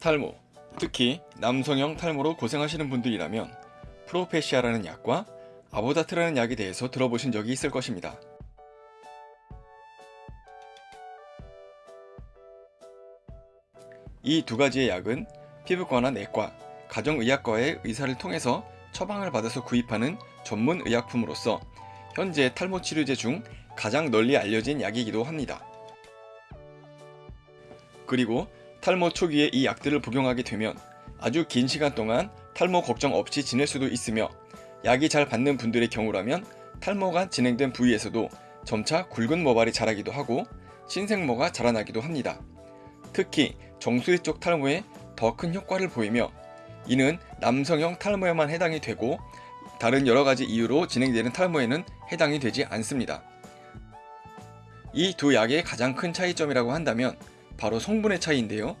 탈모, 특히 남성형 탈모로 고생하시는 분들이라면 프로페시아라는 약과 아보다트라는 약에 대해서 들어보신 적이 있을 것입니다. 이 두 가지의 약은 피부과나 내과, 가정의학과의 의사를 통해서 처방을 받아서 구입하는 전문 의약품으로서 현재 탈모 치료제 중 가장 널리 알려진 약이기도 합니다. 그리고 탈모 초기에 이 약들을 복용하게 되면 아주 긴 시간 동안 탈모 걱정 없이 지낼 수도 있으며 약이 잘 받는 분들의 경우라면 탈모가 진행된 부위에서도 점차 굵은 모발이 자라기도 하고 신생모가 자라나기도 합니다. 특히 정수리 쪽 탈모에 더 큰 효과를 보이며 이는 남성형 탈모에만 해당이 되고 다른 여러가지 이유로 진행되는 탈모에는 해당이 되지 않습니다. 이 두 약의 가장 큰 차이점이라고 한다면 바로 성분의 차이인데요.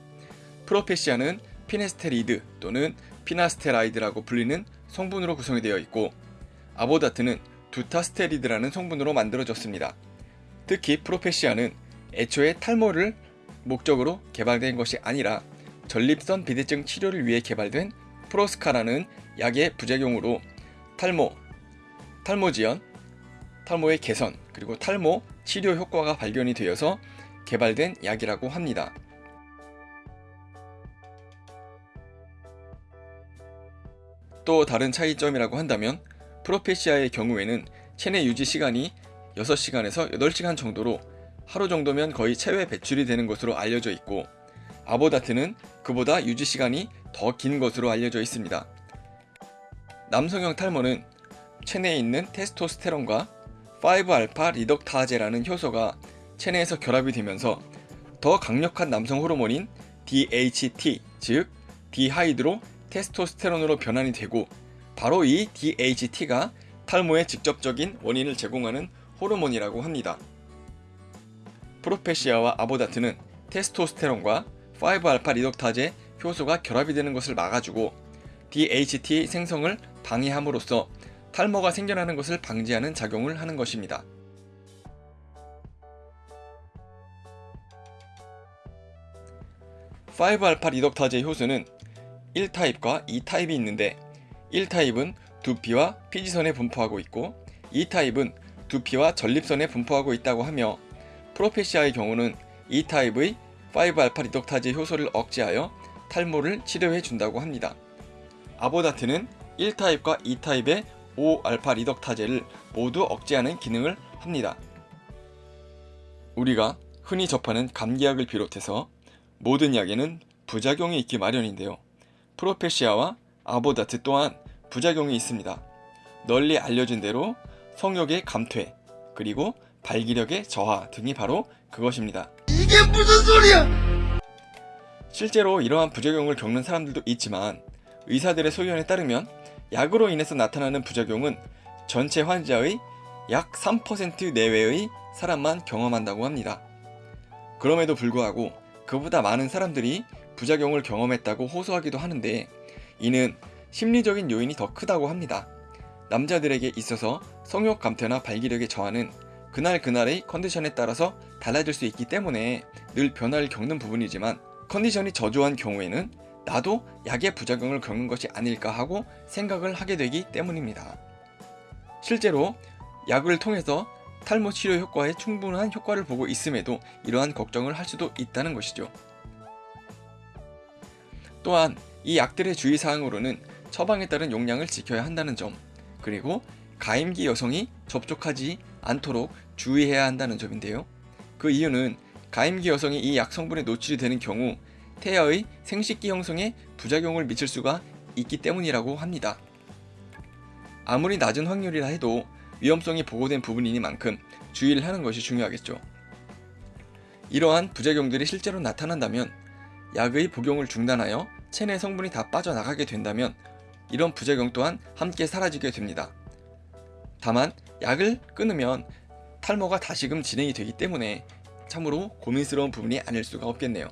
프로페시아는 피네스테리드 또는 피나스테라이드라고 불리는 성분으로 구성이 되어 있고 아보다트는 두타스테리드라는 성분으로 만들어졌습니다. 특히 프로페시아는 애초에 탈모를 목적으로 개발된 것이 아니라 전립선 비대증 치료를 위해 개발된 프로스카라는 약의 부작용으로 탈모, 탈모 지연, 탈모의 개선, 그리고 탈모 치료 효과가 발견이 되어서 개발된 약이라고 합니다. 또 다른 차이점이라고 한다면 프로페시아의 경우에는 체내 유지 시간이 6시간에서 8시간 정도로 하루 정도면 거의 체외 배출이 되는 것으로 알려져 있고 아보다트는 그보다 유지 시간이 더 긴 것으로 알려져 있습니다. 남성형 탈모는 체내에 있는 테스토스테론과 5알파 리덕타제라는 효소가 체내에서 결합이 되면서 더 강력한 남성 호르몬인 DHT 즉 디하이드로 테스토스테론으로 변환이 되고 바로 이 DHT가 탈모의 직접적인 원인을 제공하는 호르몬이라고 합니다. 프로페시아와 아보다트는 테스토스테론과 5알파 리덕타제 효소가 결합이 되는 것을 막아주고 DHT 생성을 방해함으로써 탈모가 생겨나는 것을 방지하는 작용을 하는 것입니다. 5알파 리덕타제 효소는 1타입과 2타입이 있는데 1타입은 두피와 피지선에 분포하고 있고 2타입은 두피와 전립선에 분포하고 있다고 하며 프로페시아의 경우는 2타입의 5알파 리덕타제 효소를 억제하여 탈모를 치료해 준다고 합니다. 아보다트는 1타입과 2타입의 5알파 리덕타제를 모두 억제하는 기능을 합니다. 우리가 흔히 접하는 감기약을 비롯해서 모든 약에는 부작용이 있기 마련인데요. 프로페시아와 아보다트 또한 부작용이 있습니다. 널리 알려진 대로 성욕의 감퇴, 그리고 발기력의 저하 등이 바로 그것입니다. 이게 무슨 소리야? 실제로 이러한 부작용을 겪는 사람들도 있지만 의사들의 소견에 따르면 약으로 인해서 나타나는 부작용은 전체 환자의 약 3% 내외의 사람만 경험한다고 합니다. 그럼에도 불구하고 그보다 많은 사람들이 부작용을 경험했다고 호소하기도 하는데 이는 심리적인 요인이 더 크다고 합니다. 남자들에게 있어서 성욕 감퇴나 발기력의 저하는 그날 그날의 컨디션에 따라서 달라질 수 있기 때문에 늘 변화를 겪는 부분이지만 컨디션이 저조한 경우에는 나도 약의 부작용을 겪는 것이 아닐까 하고 생각을 하게 되기 때문입니다. 실제로 약을 통해서 탈모 치료 효과에 충분한 효과를 보고 있음에도 이러한 걱정을 할 수도 있다는 것이죠. 또한 이 약들의 주의사항으로는 처방에 따른 용량을 지켜야 한다는 점 그리고 가임기 여성이 접촉하지 않도록 주의해야 한다는 점인데요. 그 이유는 가임기 여성이 이 약 성분에 노출이 되는 경우 태아의 생식기 형성에 부작용을 미칠 수가 있기 때문이라고 합니다. 아무리 낮은 확률이라 해도 위험성이 보고된 부분이니만큼 주의를 하는 것이 중요하겠죠. 이러한 부작용들이 실제로 나타난다면 약의 복용을 중단하여 체내 성분이 다 빠져나가게 된다면 이런 부작용 또한 함께 사라지게 됩니다. 다만 약을 끊으면 탈모가 다시금 진행이 되기 때문에 참으로 고민스러운 부분이 아닐 수가 없겠네요.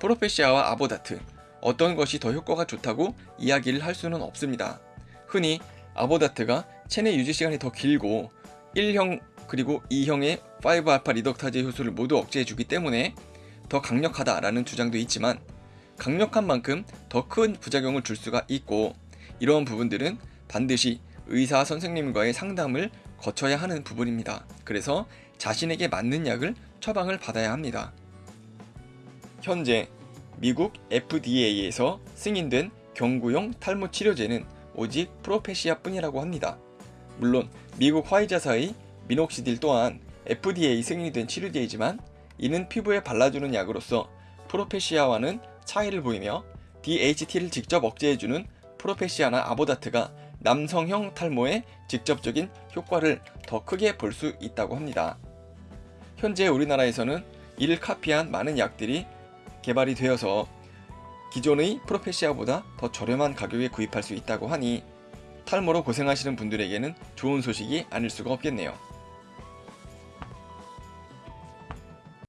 프로페시아와 아보다트 어떤 것이 더 효과가 좋다고 이야기를 할 수는 없습니다. 흔히 아보다트가 체내 유지 시간이 더 길고 1형 그리고 2형의 5알파 리덕타제 효소를 모두 억제해주기 때문에 더 강력하다라는 주장도 있지만 강력한 만큼 더 큰 부작용을 줄 수가 있고 이러한 부분들은 반드시 의사 선생님과의 상담을 거쳐야 하는 부분입니다. 그래서 자신에게 맞는 약을 처방을 받아야 합니다. 현재 미국 FDA에서 승인된 경구용 탈모 치료제는 오직 프로페시아 뿐이라고 합니다. 물론 미국 화이자사의 미녹시딜 또한 FDA 승인이 된 치료제이지만 이는 피부에 발라주는 약으로서 프로페시아와는 차이를 보이며 DHT를 직접 억제해주는 프로페시아나 아보다트가 남성형 탈모에 직접적인 효과를 더 크게 볼 수 있다고 합니다. 현재 우리나라에서는 이를 카피한 많은 약들이 개발이 되어서 기존의 프로페시아보다 더 저렴한 가격에 구입할 수 있다고 하니 탈모로 고생하시는 분들에게는 좋은 소식이 아닐 수가 없겠네요.